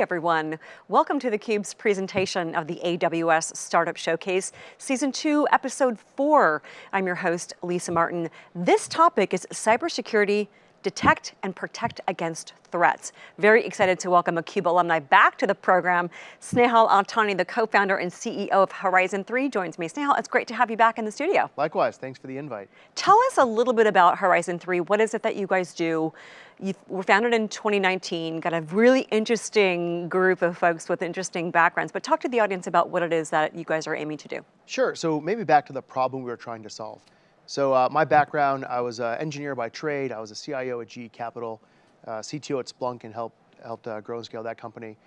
everyone. Welcome to theCUBE's presentation of the AWS Startup Showcase, Season 2, Episode 4. I'm your host, Lisa Martin. This topic is cybersecurity detect and protect against threats. Very excited to welcome a CUBE alumni back to the program. Snehal Antani, the co-founder and CEO of Horizon 3 joins me. Snehal, it's great to have you back in the studio. Likewise, thanks for the invite. Tell us a little bit about Horizon 3. What is it that you guys do? You were founded in 2019, got a really interesting group of folks with interesting backgrounds, but talk to the audience about what it is that you guys are aiming to do. Sure, so maybe back to the problem we were trying to solve. So uh, my background, I was an engineer by trade. I was a CIO at GE Capital, uh, CTO at Splunk and helped, helped uh, grow and scale that company.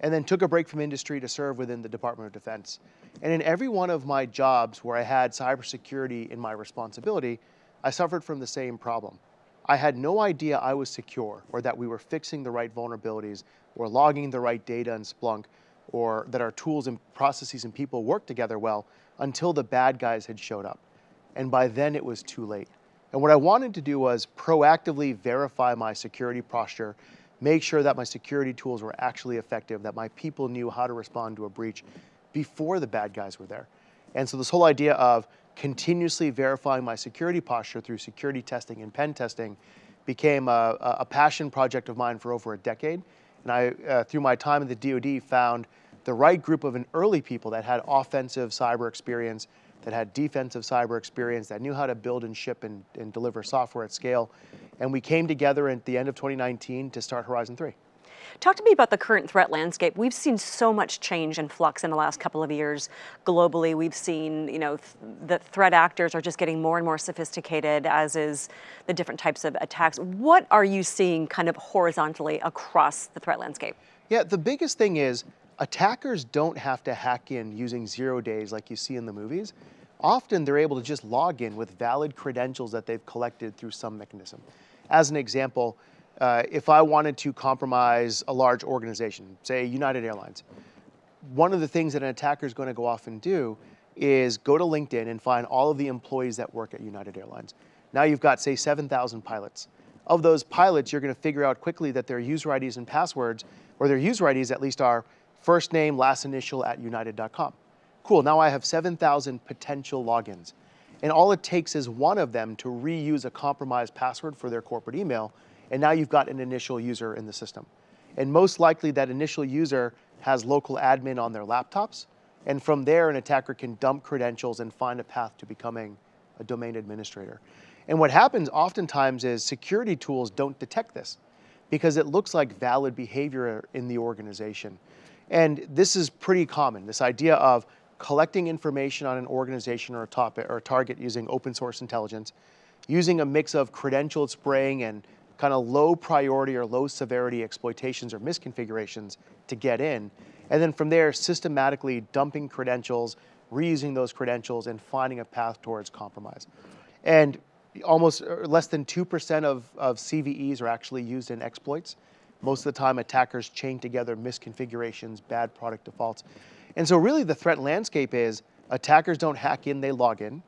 And then took a break from industry to serve within the Department of Defense. And in every one of my jobs where I had cybersecurity in my responsibility, I suffered from the same problem. I had no idea I was secure or that we were fixing the right vulnerabilities or logging the right data in Splunk or that our tools and processes and people worked together well until the bad guys had showed up and by then it was too late. And what I wanted to do was proactively verify my security posture, make sure that my security tools were actually effective, that my people knew how to respond to a breach before the bad guys were there. And so this whole idea of continuously verifying my security posture through security testing and pen testing became a, a passion project of mine for over a decade. And I, uh, through my time at the DoD, found the right group of an early people that had offensive cyber experience that had defensive cyber experience, that knew how to build and ship and, and deliver software at scale. And we came together at the end of 2019 to start Horizon 3. Talk to me about the current threat landscape. We've seen so much change and flux in the last couple of years. Globally, we've seen, you know, th the threat actors are just getting more and more sophisticated, as is the different types of attacks. What are you seeing kind of horizontally across the threat landscape? Yeah, the biggest thing is attackers don't have to hack in using zero days like you see in the movies. Often they're able to just log in with valid credentials that they've collected through some mechanism. As an example, uh, if I wanted to compromise a large organization, say United Airlines, one of the things that an attacker is going to go off and do is go to LinkedIn and find all of the employees that work at United Airlines. Now you've got, say, 7,000 pilots. Of those pilots, you're going to figure out quickly that their user IDs and passwords, or their user IDs at least are first name, last initial at united.com. Cool, now I have 7,000 potential logins. And all it takes is one of them to reuse a compromised password for their corporate email, and now you've got an initial user in the system. And most likely that initial user has local admin on their laptops, and from there an attacker can dump credentials and find a path to becoming a domain administrator. And what happens oftentimes is security tools don't detect this because it looks like valid behavior in the organization. And this is pretty common, this idea of collecting information on an organization or a topic or a target using open source intelligence, using a mix of credentialed spraying and kind of low priority or low severity exploitations or misconfigurations to get in. And then from there, systematically dumping credentials, reusing those credentials and finding a path towards compromise. And almost uh, less than 2% of, of CVEs are actually used in exploits. Most of the time attackers chain together misconfigurations, bad product defaults. And so really the threat landscape is attackers don't hack in, they log in.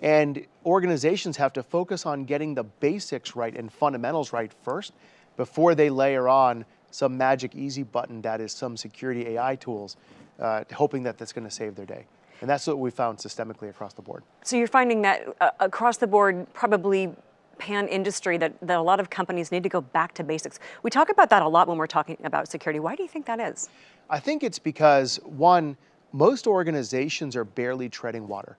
And organizations have to focus on getting the basics right and fundamentals right first before they layer on some magic easy button that is some security AI tools, uh, hoping that that's going to save their day. And that's what we found systemically across the board. So you're finding that uh, across the board, probably pan industry that, that a lot of companies need to go back to basics. We talk about that a lot when we're talking about security. Why do you think that is? I think it's because one, most organizations are barely treading water.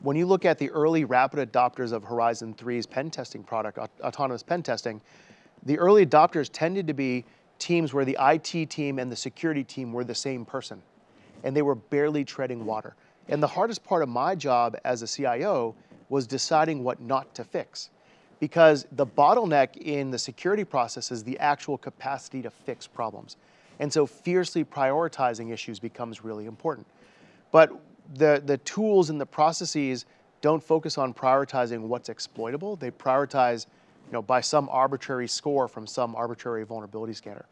When you look at the early rapid adopters of Horizon 3's pen testing product, autonomous pen testing, the early adopters tended to be teams where the IT team and the security team were the same person, and they were barely treading water. And the hardest part of my job as a CIO was deciding what not to fix because the bottleneck in the security process is the actual capacity to fix problems. And so fiercely prioritizing issues becomes really important. But the, the tools and the processes don't focus on prioritizing what's exploitable. They prioritize you know, by some arbitrary score from some arbitrary vulnerability scanner.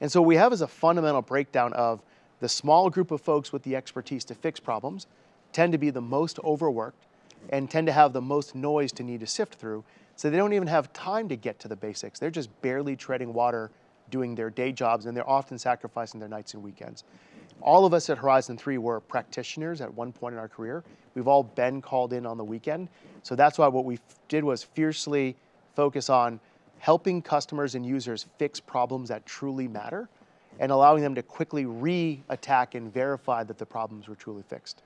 And so we have as a fundamental breakdown of the small group of folks with the expertise to fix problems tend to be the most overworked and tend to have the most noise to need to sift through. So they don't even have time to get to the basics. They're just barely treading water doing their day jobs, and they're often sacrificing their nights and weekends. All of us at Horizon 3 were practitioners at one point in our career. We've all been called in on the weekend. So that's why what we did was fiercely focus on helping customers and users fix problems that truly matter and allowing them to quickly re-attack and verify that the problems were truly fixed.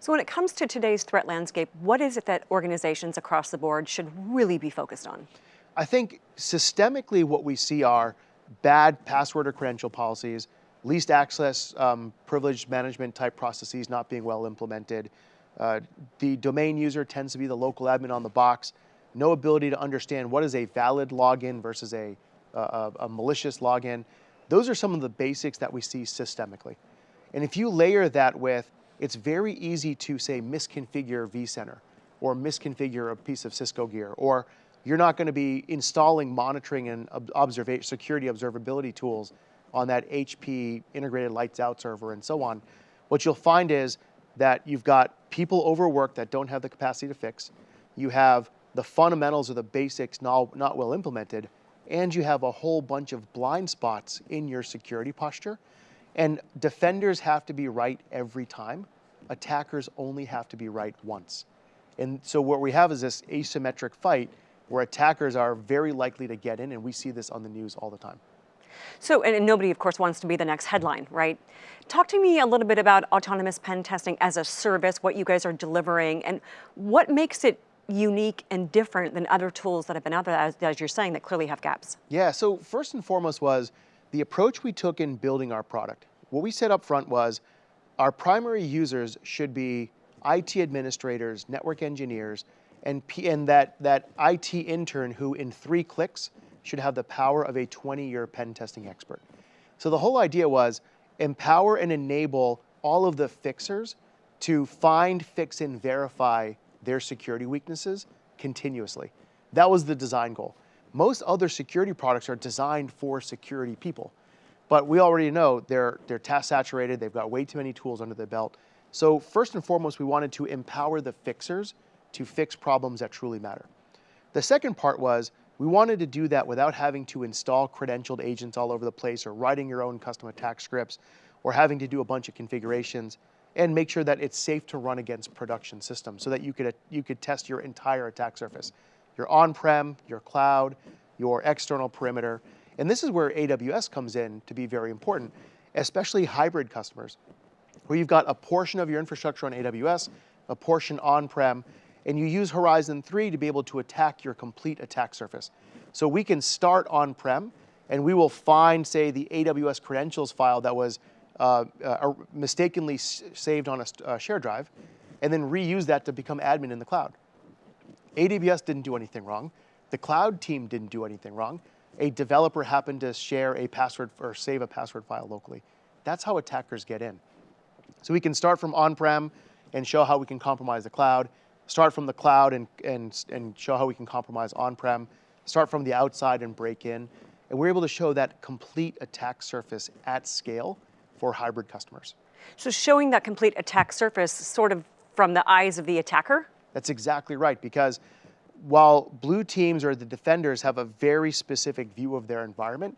So when it comes to today's threat landscape, what is it that organizations across the board should really be focused on? I think systemically what we see are bad password or credential policies, least access um, privilege management type processes not being well implemented. Uh, the domain user tends to be the local admin on the box, no ability to understand what is a valid login versus a, a, a malicious login. Those are some of the basics that we see systemically. And if you layer that with, it's very easy to say misconfigure vCenter or misconfigure a piece of Cisco gear, or you're not going to be installing monitoring and observa security observability tools on that HP integrated lights out server and so on. What you'll find is that you've got people overworked that don't have the capacity to fix. You have the fundamentals or the basics not, not well implemented, and you have a whole bunch of blind spots in your security posture. And defenders have to be right every time. Attackers only have to be right once. And so what we have is this asymmetric fight where attackers are very likely to get in, and we see this on the news all the time. So, and nobody, of course, wants to be the next headline, right? Talk to me a little bit about autonomous pen testing as a service, what you guys are delivering, and what makes it unique and different than other tools that have been out there, as, as, you're saying, that clearly have gaps? Yeah, so first and foremost was the approach we took in building our product. What we said up front was our primary users should be IT administrators, network engineers, and, P and that, that IT intern who in three clicks should have the power of a 20-year pen testing expert. So the whole idea was empower and enable all of the fixers to find, fix, and verify their security weaknesses continuously. That was the design goal. Most other security products are designed for security people, but we already know they're, they're task saturated, they've got way too many tools under their belt. So first and foremost, we wanted to empower the fixers to fix problems that truly matter. The second part was we wanted to do that without having to install credentialed agents all over the place or writing your own custom attack scripts or having to do a bunch of configurations and make sure that it's safe to run against production systems so that you could, you could test your entire attack surface. Your on-prem, your cloud, your external perimeter. And this is where AWS comes in to be very important, especially hybrid customers, where you've got a portion of your infrastructure on AWS, a portion on-prem, and you use Horizon 3 to be able to attack your complete attack surface. So we can start on-prem, and we will find, say, the AWS credentials file that was uh, uh, mistakenly saved on a uh, share drive, and then reuse that to become admin in the cloud. AWS didn't do anything wrong. The cloud team didn't do anything wrong. A developer happened to share a password or save a password file locally. That's how attackers get in. So we can start from on-prem and show how we can compromise the cloud, start from the cloud and, and, and show how we can compromise on-prem, start from the outside and break in. And we're able to show that complete attack surface at scale for hybrid customers. So showing that complete attack surface sort of from the eyes of the attacker? That's exactly right, because while blue teams or the defenders have a very specific view of their environment,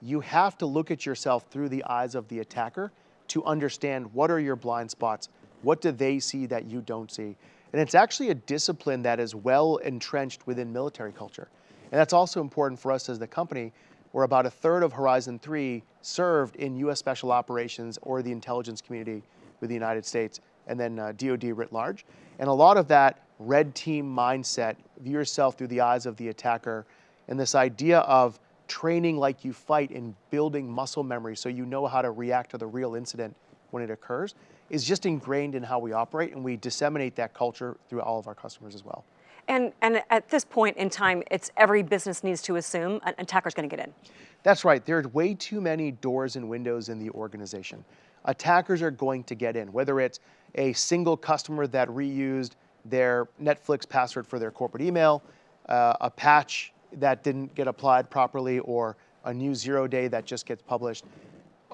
you have to look at yourself through the eyes of the attacker to understand what are your blind spots, what do they see that you don't see, and it's actually a discipline that is well entrenched within military culture. And that's also important for us as the company, where about a third of Horizon 3 served in US Special Operations or the intelligence community with the United States, and then uh, DoD writ large. And a lot of that red team mindset, view yourself through the eyes of the attacker, and this idea of training like you fight and building muscle memory so you know how to react to the real incident when it occurs, is just ingrained in how we operate, and we disseminate that culture through all of our customers as well. And, and at this point in time, it's every business needs to assume an attacker's going to get in. That's right. There are way too many doors and windows in the organization. Attackers are going to get in, whether it's a single customer that reused their Netflix password for their corporate email, uh, a patch that didn't get applied properly, or a new zero day that just gets published,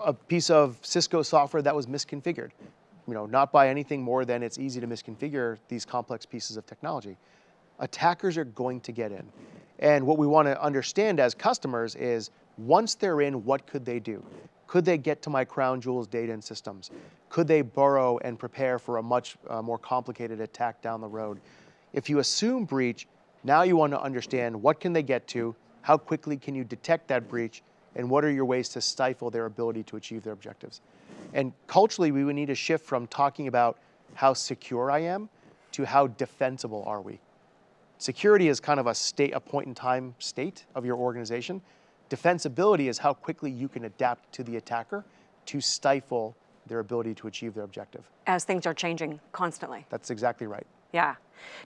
a piece of Cisco software that was misconfigured you know, not by anything more than it's easy to misconfigure these complex pieces of technology. Attackers are going to get in. And what we want to understand as customers is once they're in, what could they do? Could they get to my crown jewels data and systems? Could they burrow and prepare for a much uh, more complicated attack down the road? If you assume breach, now you want to understand what can they get to, how quickly can you detect that breach, and what are your ways to stifle their ability to achieve their objectives. And culturally, we would need to shift from talking about how secure I am to how defensible are we. Security is kind of a state, a point in time state of your organization. Defensibility is how quickly you can adapt to the attacker to stifle their ability to achieve their objective. As things are changing constantly. That's exactly right. Yeah.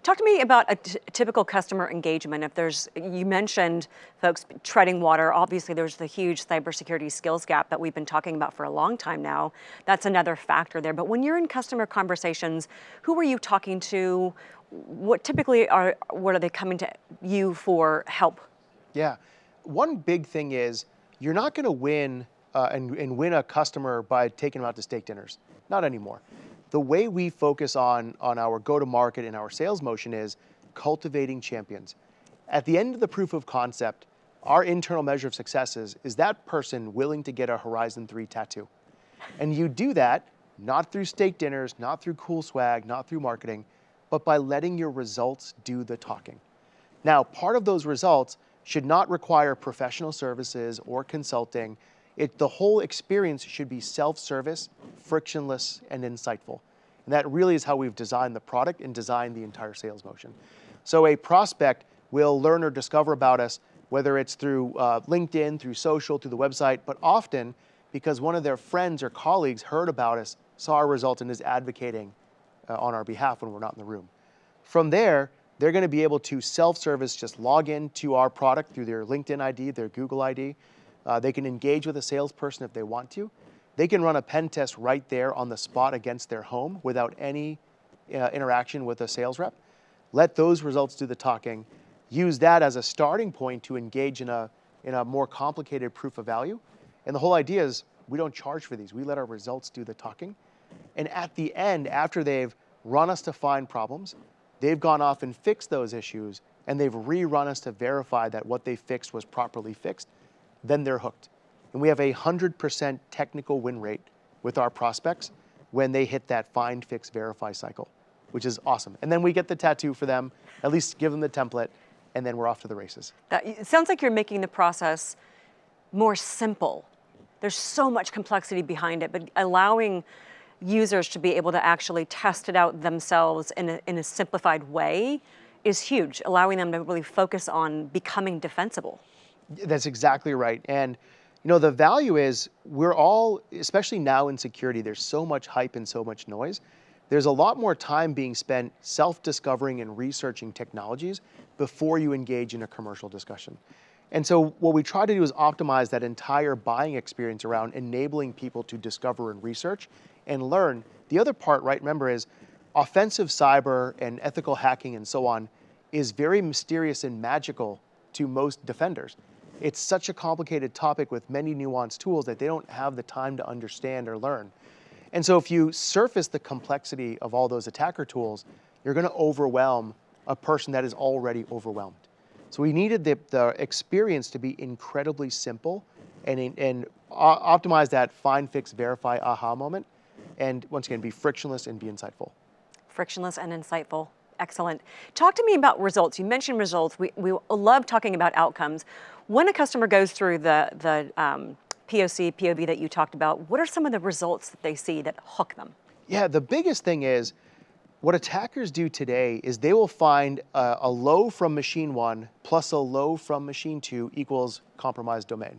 Talk to me about a typical customer engagement. If there's, you mentioned folks treading water. Obviously, there's the huge cybersecurity skills gap that we've been talking about for a long time now. That's another factor there. But when you're in customer conversations, who are you talking to? What typically are, what are they coming to you for help? Yeah. One big thing is you're not going to win uh, and, and win a customer by taking them out to steak dinners. Not anymore the way we focus on, on our go-to-market and our sales motion is cultivating champions. At the end of the proof of concept, our internal measure of success is, is that person willing to get a Horizon 3 tattoo? And you do that not through steak dinners, not through cool swag, not through marketing, but by letting your results do the talking. Now, part of those results should not require professional services or consulting. It, the whole experience should be self-service, frictionless, and insightful. And that really is how we've designed the product and designed the entire sales motion. So a prospect will learn or discover about us, whether it's through uh, LinkedIn, through social, through the website, but often because one of their friends or colleagues heard about us, saw our result, and is advocating uh, on our behalf when we're not in the room. From there, they're going to be able to self-service, just log in to our product through their LinkedIn ID, their Google ID, uh, they can engage with a salesperson if they want to. They can run a pen test right there on the spot against their home without any uh, interaction with a sales rep. Let those results do the talking. Use that as a starting point to engage in a, in a more complicated proof of value. And the whole idea is we don't charge for these. We let our results do the talking. And at the end, after they've run us to find problems, they've gone off and fixed those issues, and they've rerun us to verify that what they fixed was properly fixed then they're hooked. And we have a 100% technical win rate with our prospects when they hit that find, fix, verify cycle, which is awesome. And then we get the tattoo for them, at least give them the template, and then we're off to the races. That, it sounds like you're making the process more simple. There's so much complexity behind it, but allowing users to be able to actually test it out themselves in a, in a simplified way is huge, allowing them to really focus on becoming defensible. That's exactly right. And you know, the value is we're all, especially now in security, there's so much hype and so much noise. There's a lot more time being spent self-discovering and researching technologies before you engage in a commercial discussion. And so what we try to do is optimize that entire buying experience around enabling people to discover and research and learn. The other part, right, remember, is offensive cyber and ethical hacking and so on is very mysterious and magical to most defenders it's such a complicated topic with many nuanced tools that they don't have the time to understand or learn. And so if you surface the complexity of all those attacker tools, you're going to overwhelm a person that is already overwhelmed. So we needed the, the experience to be incredibly simple and, and optimize that find, fix, verify, aha moment. And once again, be frictionless and be insightful. Frictionless and insightful. Excellent. Talk to me about results. You mentioned results. We, we love talking about outcomes. When a customer goes through the, the um, POC, POV that you talked about, what are some of the results that they see that hook them? Yeah, the biggest thing is what attackers do today is they will find a, a low from machine one plus a low from machine two equals compromised domain.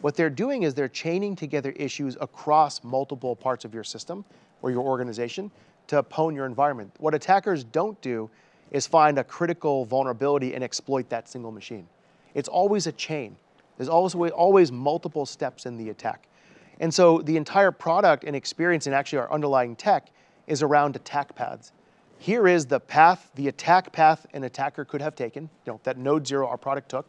What they're doing is they're chaining together issues across multiple parts of your system or your organization to pwn your environment. What attackers don't do is find a critical vulnerability and exploit that single machine. It's always a chain. There's always, always multiple steps in the attack. And so the entire product and experience and actually our underlying tech is around attack paths. Here is the path, the attack path an attacker could have taken, you know, that node zero our product took.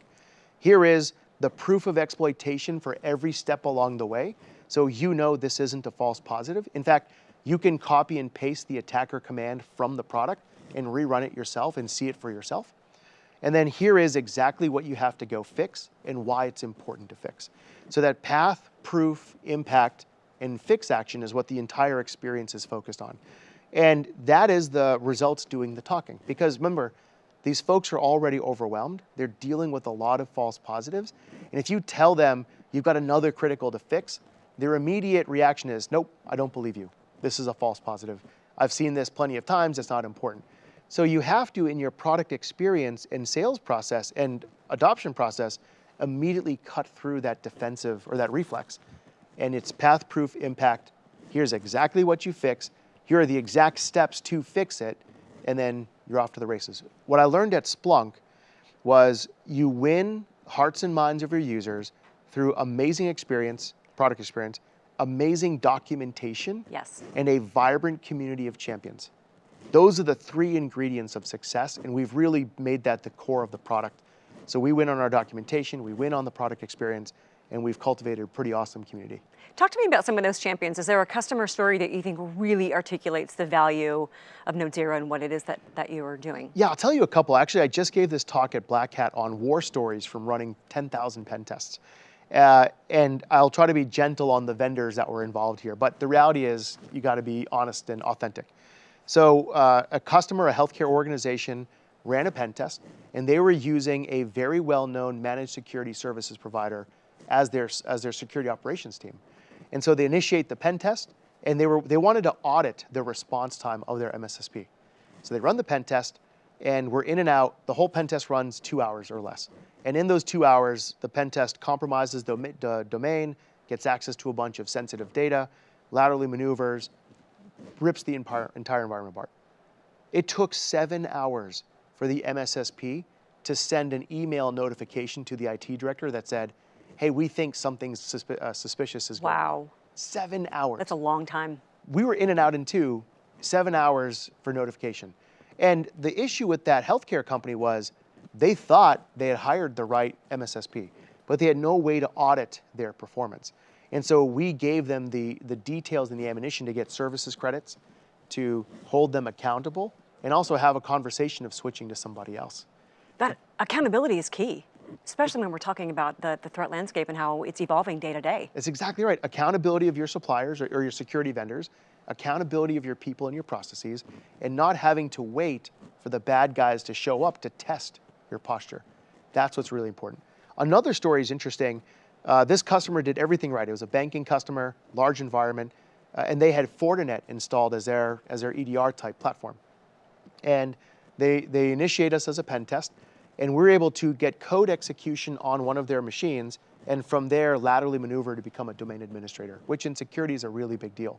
Here is the proof of exploitation for every step along the way. So you know this isn't a false positive. In fact, you can copy and paste the attacker command from the product and rerun it yourself and see it for yourself. And then here is exactly what you have to go fix and why it's important to fix. So that path, proof, impact, and fix action is what the entire experience is focused on. And that is the results doing the talking. Because remember, these folks are already overwhelmed. They're dealing with a lot of false positives. And if you tell them you've got another critical to fix, their immediate reaction is, nope, I don't believe you. This is a false positive. I've seen this plenty of times, it's not important. So you have to, in your product experience and sales process and adoption process, immediately cut through that defensive or that reflex. And it's path proof impact. Here's exactly what you fix. Here are the exact steps to fix it. And then you're off to the races. What I learned at Splunk was you win hearts and minds of your users through amazing experience, product experience, amazing documentation, yes. and a vibrant community of champions. Those are the three ingredients of success, and we've really made that the core of the product. So we win on our documentation, we win on the product experience, and we've cultivated a pretty awesome community. Talk to me about some of those champions. Is there a customer story that you think really articulates the value of Node Zero and what it is that, that you are doing? Yeah, I'll tell you a couple. Actually, I just gave this talk at Black Hat on war stories from running 10,000 pen tests. Uh, and I'll try to be gentle on the vendors that were involved here, but the reality is you got to be honest and authentic. So uh, a customer, a healthcare organization, ran a pen test, and they were using a very well-known managed security services provider as their, as their security operations team. And so they initiate the pen test, and they, were, they wanted to audit the response time of their MSSP. So they run the pen test, and we're in and out. The whole pen test runs two hours or less. And in those two hours, the pen test compromises the domain, gets access to a bunch of sensitive data, laterally maneuvers, rips the entire, entire environment apart. It took seven hours for the MSSP to send an email notification to the IT director that said, hey, we think something uh, suspicious is going on. Wow. Seven hours. That's a long time. We were in and out in two, seven hours for notification. And the issue with that healthcare company was they thought they had hired the right MSSP, but they had no way to audit their performance. And so we gave them the, the details and the ammunition to get services credits, to hold them accountable, and also have a conversation of switching to somebody else. That accountability is key, especially when we're talking about the, the threat landscape and how it's evolving day to day. That's exactly right. Accountability of your suppliers or, or your security vendors, accountability of your people and your processes, and not having to wait for the bad guys to show up to test your posture. That's what's really important. Another story is interesting. Uh, this customer did everything right. It was a banking customer, large environment, uh, and they had Fortinet installed as their, as their EDR type platform. And they, they initiate us as a pen test, and we're able to get code execution on one of their machines, and from there laterally maneuver to become a domain administrator, which in security is a really big deal.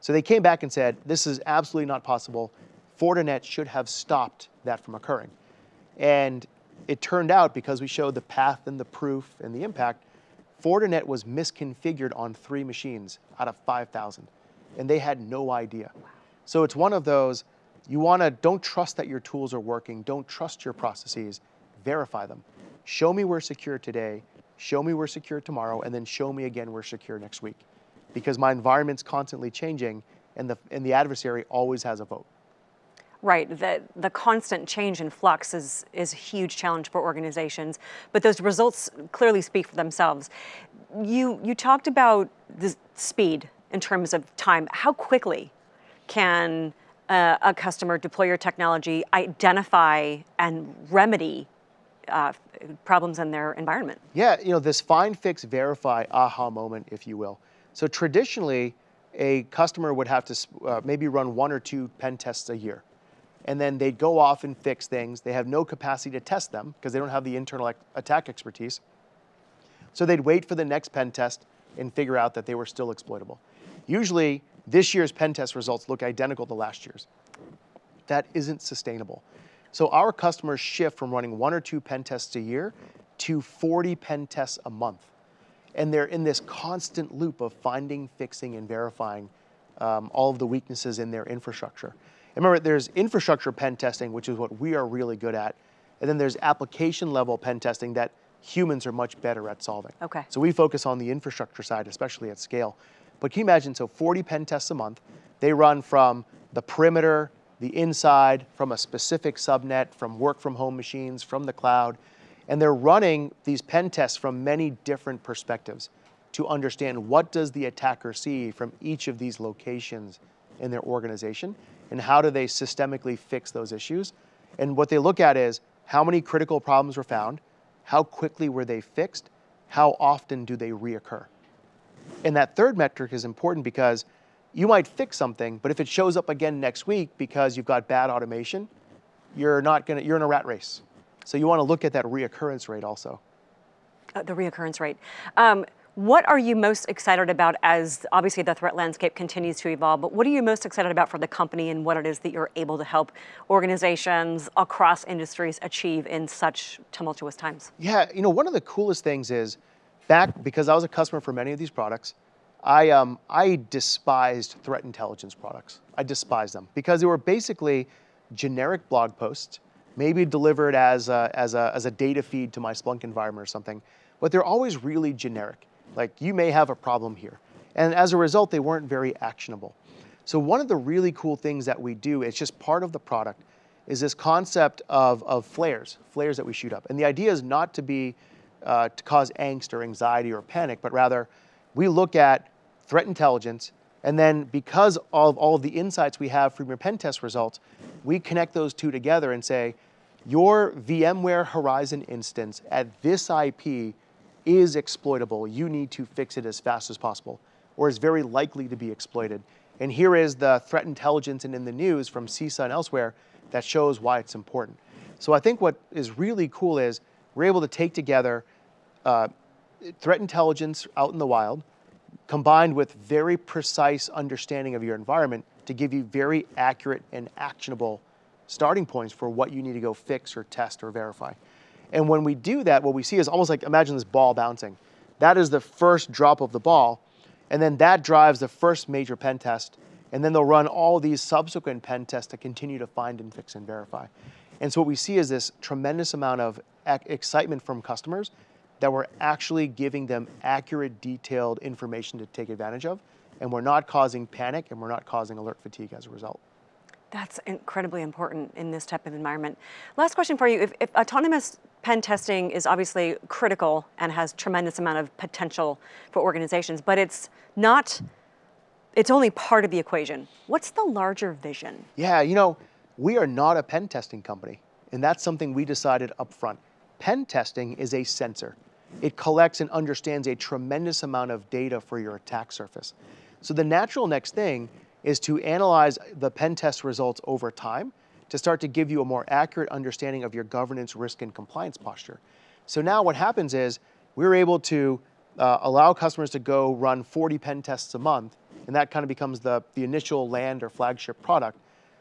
So they came back and said, this is absolutely not possible. Fortinet should have stopped that from occurring. And it turned out, because we showed the path and the proof and the impact, Fortinet was misconfigured on three machines out of 5,000, and they had no idea. So it's one of those, you wanna, don't trust that your tools are working, don't trust your processes, verify them. Show me we're secure today, show me we're secure tomorrow, and then show me again we're secure next week. Because my environment's constantly changing, and the, and the adversary always has a vote. Right, the, the constant change and flux is, is a huge challenge for organizations, but those results clearly speak for themselves. You, you talked about the speed in terms of time. How quickly can uh, a customer deploy your technology, identify and remedy uh, problems in their environment? Yeah, you know, this find, fix, verify aha moment, if you will. So traditionally, a customer would have to uh, maybe run one or two pen tests a year and then they'd go off and fix things. They have no capacity to test them because they don't have the internal attack expertise. So they'd wait for the next pen test and figure out that they were still exploitable. Usually, this year's pen test results look identical to last year's. That isn't sustainable. So our customers shift from running one or two pen tests a year to 40 pen tests a month. And they're in this constant loop of finding, fixing, and verifying um, all of the weaknesses in their infrastructure. And remember, there's infrastructure pen testing, which is what we are really good at. And then there's application level pen testing that humans are much better at solving. Okay. So we focus on the infrastructure side, especially at scale. But can you imagine, so 40 pen tests a month, they run from the perimeter the inside, from a specific subnet, from work from home machines, from the cloud. And they're running these pen tests from many different perspectives to understand what does the attacker see from each of these locations in their organization and how do they systemically fix those issues. And what they look at is how many critical problems were found, how quickly were they fixed, how often do they reoccur. And that third metric is important because you might fix something, but if it shows up again next week because you've got bad automation, you're not gonna, you're in a rat race. So you wanna look at that reoccurrence rate also. Uh, the reoccurrence rate. Um, what are you most excited about as obviously the threat landscape continues to evolve, but what are you most excited about for the company and what it is that you're able to help organizations across industries achieve in such tumultuous times? Yeah, you know, one of the coolest things is back, because I was a customer for many of these products, I, um, I despised threat intelligence products. I despised them because they were basically generic blog posts, maybe delivered as a, as, a, as a data feed to my Splunk environment or something, but they're always really generic. Like you may have a problem here. And as a result, they weren't very actionable. So one of the really cool things that we do, it's just part of the product, is this concept of, of flares, flares that we shoot up. And the idea is not to be, uh, to cause angst or anxiety or panic, but rather we look at threat intelligence, and then because of all of the insights we have from your pen test results, we connect those two together and say, your VMware Horizon instance at this IP is exploitable. You need to fix it as fast as possible, or is very likely to be exploited. And here is the threat intelligence and in the news from CISA and elsewhere that shows why it's important. So I think what is really cool is we're able to take together uh, threat intelligence out in the wild, combined with very precise understanding of your environment to give you very accurate and actionable starting points for what you need to go fix or test or verify. And when we do that, what we see is almost like, imagine this ball bouncing. That is the first drop of the ball, and then that drives the first major pen test, and then they'll run all these subsequent pen tests to continue to find and fix and verify. And so what we see is this tremendous amount of excitement from customers that we're actually giving them accurate, detailed information to take advantage of, and we're not causing panic and we're not causing alert fatigue as a result. That's incredibly important in this type of environment. Last question for you. If, if, autonomous pen testing is obviously critical and has tremendous amount of potential for organizations, but it's not, it's only part of the equation. What's the larger vision? Yeah, you know, we are not a pen testing company, and that's something we decided up front. Pen testing is a sensor. It collects and understands a tremendous amount of data for your attack surface. So the natural next thing is to analyze the pen test results over time to start to give you a more accurate understanding of your governance, risk, and compliance posture. So now what happens is we're able to uh, allow customers to go run 40 pen tests a month, and that kind of becomes the, the initial land or flagship product.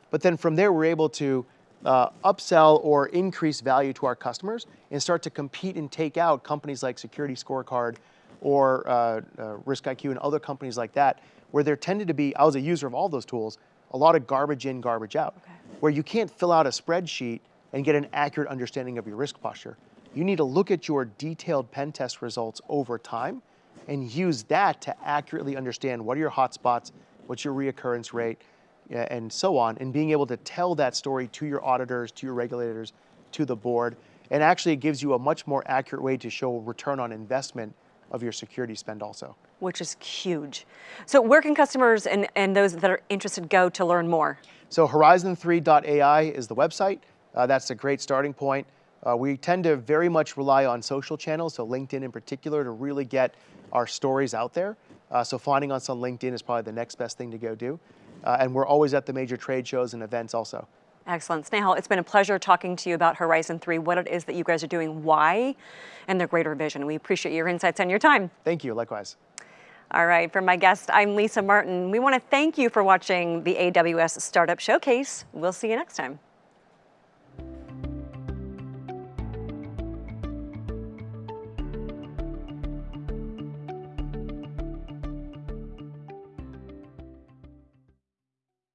But then from there, we're able to uh, upsell or increase value to our customers and start to compete and take out companies like Security Scorecard or uh, uh, RiskIQ and other companies like that, where there tended to be, I was a user of all those tools, a lot of garbage in, garbage out, okay. Where you can't fill out a spreadsheet and get an accurate understanding of your risk posture. You need to look at your detailed pen test results over time and use that to accurately understand what are your hotspots, what's your reoccurrence rate, and so on, and being able to tell that story to your auditors, to your regulators, to the board, and actually it gives you a much more accurate way to show return on investment of your security spend also. Which is huge. So where can customers and, and those that are interested go to learn more? So horizon3.ai is the website. Uh, that's a great starting point. Uh, we tend to very much rely on social channels, so LinkedIn in particular, to really get our stories out there. Uh, so finding us on LinkedIn is probably the next best thing to go do. Uh, and we're always at the major trade shows and events also. Excellent. Snehal, it's been a pleasure talking to you about Horizon 3, what it is that you guys are doing, why, and the greater vision. We appreciate your insights and your time. Thank you, likewise. All right, for my guest, I'm Lisa Martin. We want to thank you for watching the AWS Startup Showcase. We'll see you next time.